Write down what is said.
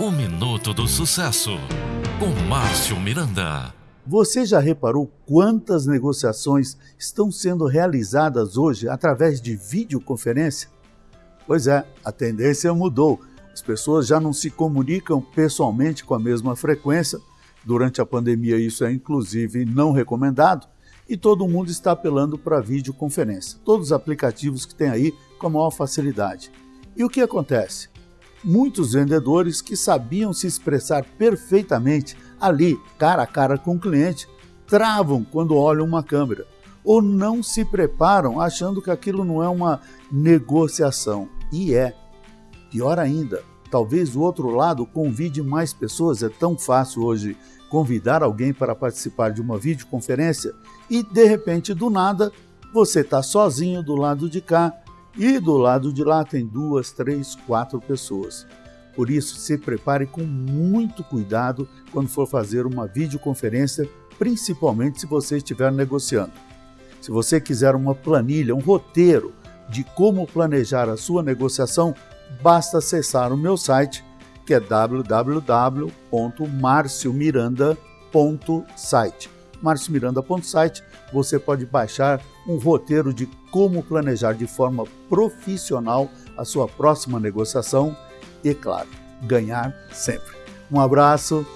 O Minuto do Sucesso, com Márcio Miranda. Você já reparou quantas negociações estão sendo realizadas hoje através de videoconferência? Pois é, a tendência mudou. As pessoas já não se comunicam pessoalmente com a mesma frequência. Durante a pandemia, isso é inclusive não recomendado. E todo mundo está apelando para videoconferência. Todos os aplicativos que tem aí com a maior facilidade. E o que acontece? Muitos vendedores que sabiam se expressar perfeitamente ali, cara a cara com o cliente, travam quando olham uma câmera ou não se preparam achando que aquilo não é uma negociação. E é. Pior ainda, talvez o outro lado convide mais pessoas. É tão fácil hoje convidar alguém para participar de uma videoconferência e de repente, do nada, você está sozinho do lado de cá e do lado de lá tem duas, três, quatro pessoas. Por isso, se prepare com muito cuidado quando for fazer uma videoconferência, principalmente se você estiver negociando. Se você quiser uma planilha, um roteiro de como planejar a sua negociação, basta acessar o meu site, que é www.marciomiranda.site marciomiranda.site, você pode baixar um roteiro de como planejar de forma profissional a sua próxima negociação e, claro, ganhar sempre. Um abraço